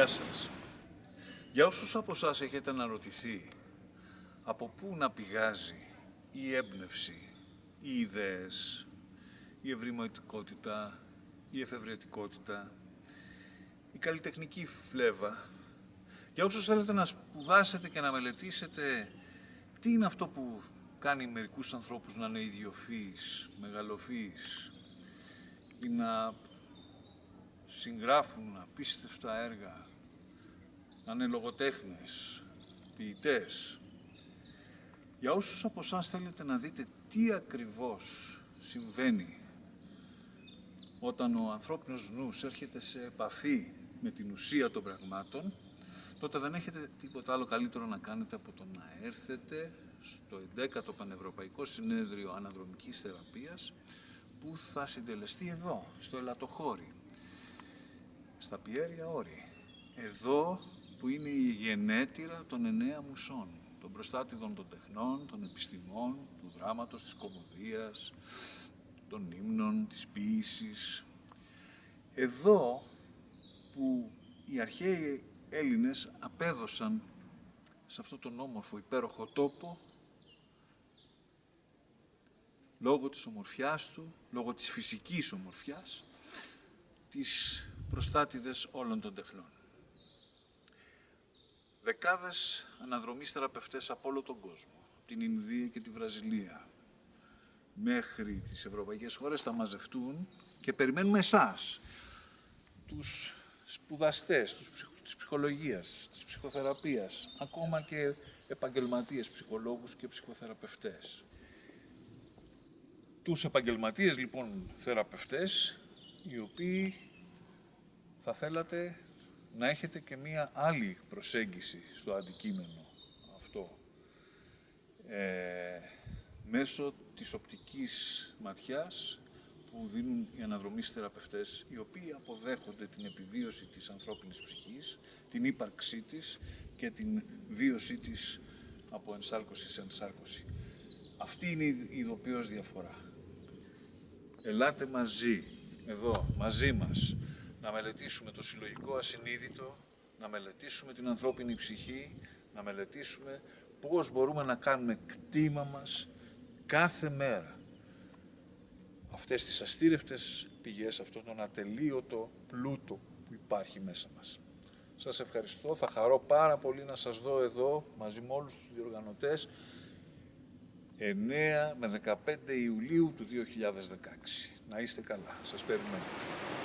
Γεια σας. Για όσους από εσάς έχετε αναρωτηθεί από πού να πηγάζει η έμπνευση, οι ιδέες, η ευρηματικότητα, η εφευρετικότητα, η καλλιτεχνική φλέβα. Για όσους θέλετε να σπουδάσετε και να μελετήσετε τι είναι αυτό που κάνει μερικούς ανθρώπους να είναι ιδιοφύης, μεγαλοφύης ή να συγγράφουν απίστευτα έργα, να είναι λογοτέχνες, ποιητές. Για όσους από εσάς θέλετε να δείτε τι ακριβώς συμβαίνει όταν ο ανθρώπινος νους έρχεται σε επαφή με την ουσία των πραγμάτων, τότε δεν έχετε τίποτα άλλο καλύτερο να κάνετε από το να έρθετε στο 11ο Πανευρωπαϊκό Συνέδριο Αναδρομικής Θεραπείας που θα συντελεστεί εδώ, στο Ελατοχώρι, στα Πιέρια Όρη. Εδώ που είναι η γενέτειρα των εννέα μουσών, των προστάτηδων των τεχνών, των επιστημών, του δράματος, της κομμωδίας, των ύμνων, της ποίησης. Εδώ που οι αρχαίοι Έλληνες απέδωσαν σε αυτό τον όμορφο υπέροχο τόπο λόγω της ομορφιάς του, λόγω της φυσικής ομορφιάς, τις προστάτηδες όλων των τεχνών. Δεκάδες αναδρομείς θεραπευτές από όλο τον κόσμο, την Ινδία και τη Βραζιλία, μέχρι τις ευρωπαϊκές χώρες θα μαζευτούν και περιμένουμε εσάς, τους σπουδαστές τους της ψυχολογίας, της ψυχοθεραπείας, ακόμα και επαγγελματίες ψυχολόγους και ψυχοθεραπευτές. Τους επαγγελματίες λοιπόν θεραπευτές, οι οποίοι θα θέλατε να έχετε και μία άλλη προσέγγιση στο αντικείμενο αυτό. Ε, μέσω της οπτικής ματιάς που δίνουν οι αναδρομείς θεραπευτές, οι οποίοι αποδέχονται την επιβίωση της ανθρώπινης ψυχής, την ύπαρξή της και την βίωσή της από ενσάρκωση σε ενσάρκωση. Αυτή είναι η ειδοποιώς διαφορά. Ελάτε μαζί, εδώ, μαζί μας, να μελετήσουμε το συλλογικό ασυνείδητο, να μελετήσουμε την ανθρώπινη ψυχή, να μελετήσουμε πώς μπορούμε να κάνουμε κτήμα μας κάθε μέρα. Αυτές τις αστήρευτες πηγές, αυτόν τον ατελείωτο πλούτο που υπάρχει μέσα μας. Σας ευχαριστώ, θα χαρώ πάρα πολύ να σας δω εδώ μαζί με όλους τους διοργανωτές 9 με 15 Ιουλίου του 2016. Να είστε καλά. Σας περιμένω.